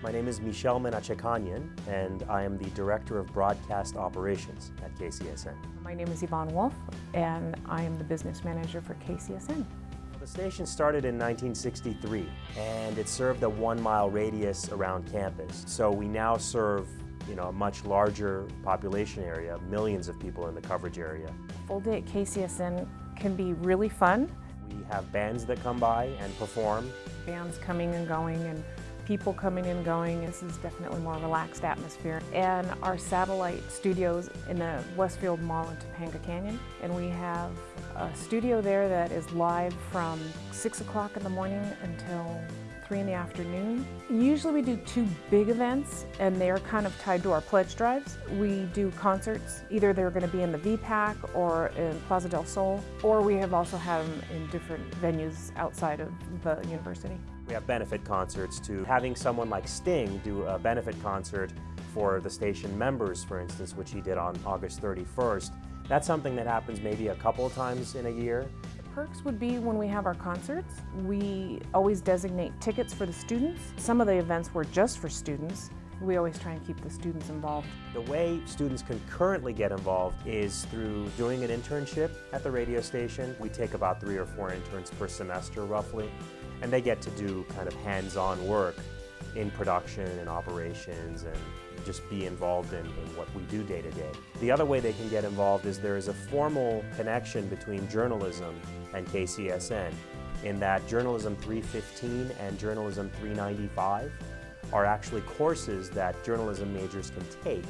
My name is Michel Menachekanyan, and I am the Director of Broadcast Operations at KCSN. My name is Yvonne Wolf, and I am the Business Manager for KCSN. The station started in 1963, and it served a one-mile radius around campus. So we now serve you know, a much larger population area, millions of people in the coverage area. Full day at KCSN can be really fun. We have bands that come by and perform. Bands coming and going and people coming and going. This is definitely more relaxed atmosphere. And our satellite studios in the Westfield Mall in Topanga Canyon. And we have a studio there that is live from 6 o'clock in the morning until 3 in the afternoon. Usually we do two big events and they're kind of tied to our pledge drives. We do concerts, either they're going to be in the VPAC or in Plaza del Sol, or we have also had them in different venues outside of the university. We have benefit concerts to having someone like Sting do a benefit concert for the station members, for instance, which he did on August 31st. That's something that happens maybe a couple of times in a year. Perks would be when we have our concerts. We always designate tickets for the students. Some of the events were just for students. We always try and keep the students involved. The way students can currently get involved is through doing an internship at the radio station. We take about three or four interns per semester roughly, and they get to do kind of hands-on work in production and operations and just be involved in, in, what we do day to day. The other way they can get involved is there is a formal connection between journalism and KCSN in that Journalism 315 and Journalism 395 are actually courses that journalism majors can take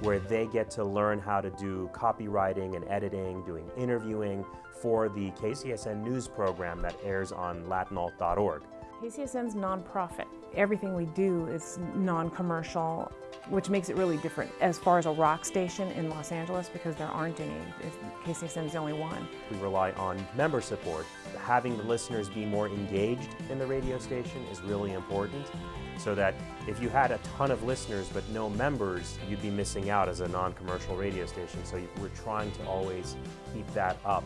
where they get to learn how to do copywriting and editing, doing interviewing for the KCSN news program that airs on latinalt.org. KCSN's nonprofit. Everything we do is non-commercial, which makes it really different as far as a rock station in Los Angeles because there aren't any. KCSN is the only one. We rely on member support. Having the listeners be more engaged in the radio station is really important so that if you had a ton of listeners but no members, you'd be missing out as a non-commercial radio station. So we're trying to always keep that up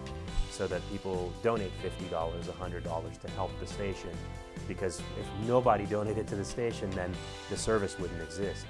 so that people donate $50, $100 to help the station because if nobody donated to the station, then the service wouldn't exist.